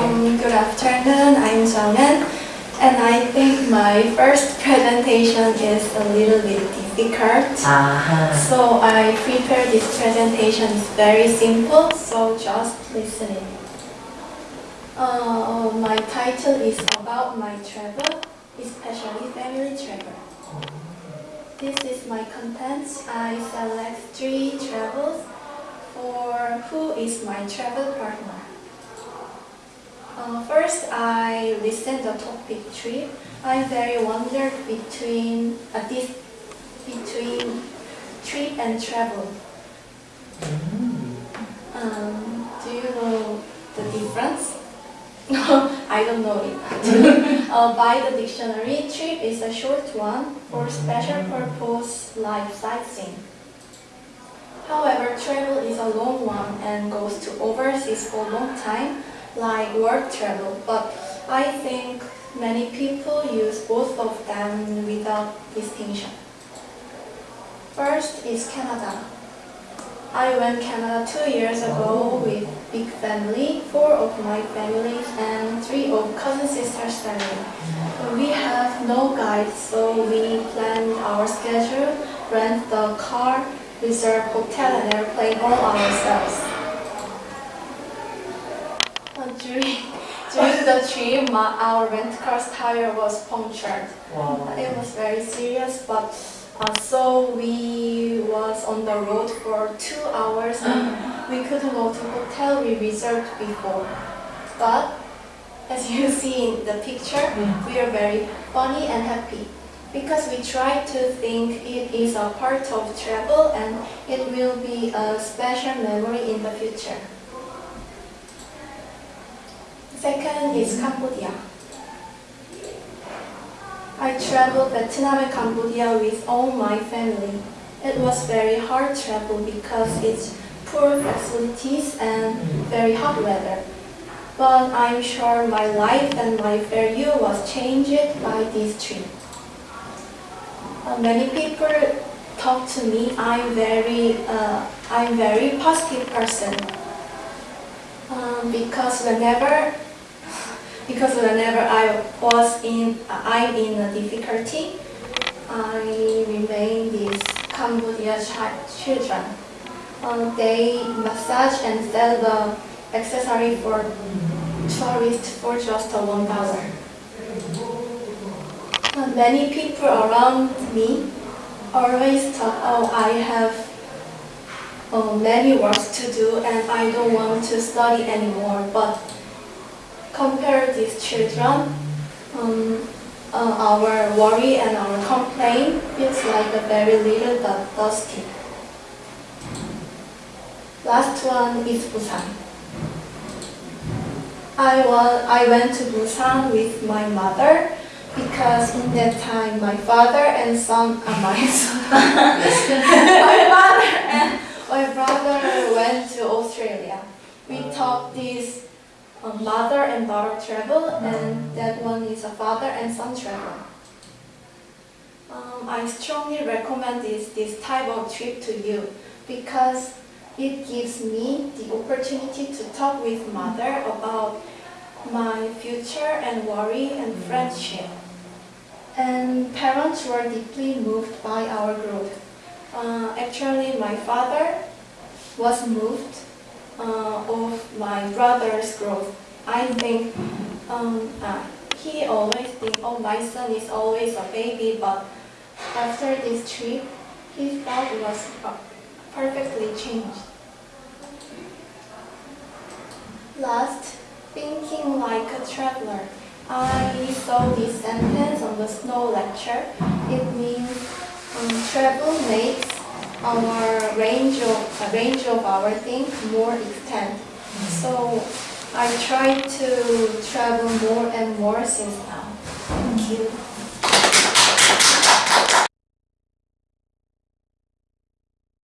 Um, good afternoon, I'm Zhongen, and I think my first presentation is a little bit difficult. Uh -huh. So I prepared this presentation, very simple, so just listening. Uh, my title is about my travel, especially family travel. This is my content. I select three travels for who is my travel partner. Uh, first, I listen the topic trip. I very wondered between uh, this between trip and travel. Um, do you know the difference? No, I don't know it. uh, by the dictionary, trip is a short one for special purpose like sightseeing. However, travel is a long one and goes to overseas for a long time, like work travel. But I think many people use both of them without distinction. First is Canada. I went Canada two years ago with big family, four of my family and three of cousin sisters family. We have no guide, so we planned our schedule, rent the car, reserve hotel and airplane all ourselves. Uh, during, during the trip, my, our rent car's tire was punctured. 와. It was very serious, but uh, so we was on the road for two hours and we couldn't go to hotel we reserved before. But as you see in the picture, we are very funny and happy because we try to think it is a part of travel and it will be a special memory in the future. Second is Cambodia. I traveled Vietnam and Cambodia with all my family. It was very hard travel because it's poor facilities and very hot weather. But I'm sure my life and my value was changed by this trip. Uh, many people talk to me. I'm very, uh, I'm very positive person. Um, because whenever because whenever I was in, I'm in a difficulty, I remain these Cambodia chi- children. Um, they massage and sell the accessory for tourists for just one dollar. Many people around me always talk, oh, I have uh, many works to do and I don't want to study anymore, but compare these children, um, uh, our worry and our complaint feels like a very little but dusty. Last one is Busan. I, wa- I went to Busan with my mother because in that time my father and son, uh, my son, my father and my brother went to Australia. We taught this a mother and daughter travel, and that one is a father and son travel. Um, I strongly recommend this, this type of trip to you because it gives me the opportunity to talk with mother about my future and worry and friendship. And parents were deeply moved by our growth. Uh, actually, my father was moved uh, of my brother's growth. I think um, uh, he always think, oh, my son is always a baby, but after this trip, his thought was perfectly changed. Last, thinking like a traveler. I saw this sentence on the snow lecture. It means um, travel makes our range of range of our things more extend. So I try to travel more and more since now. Thank you.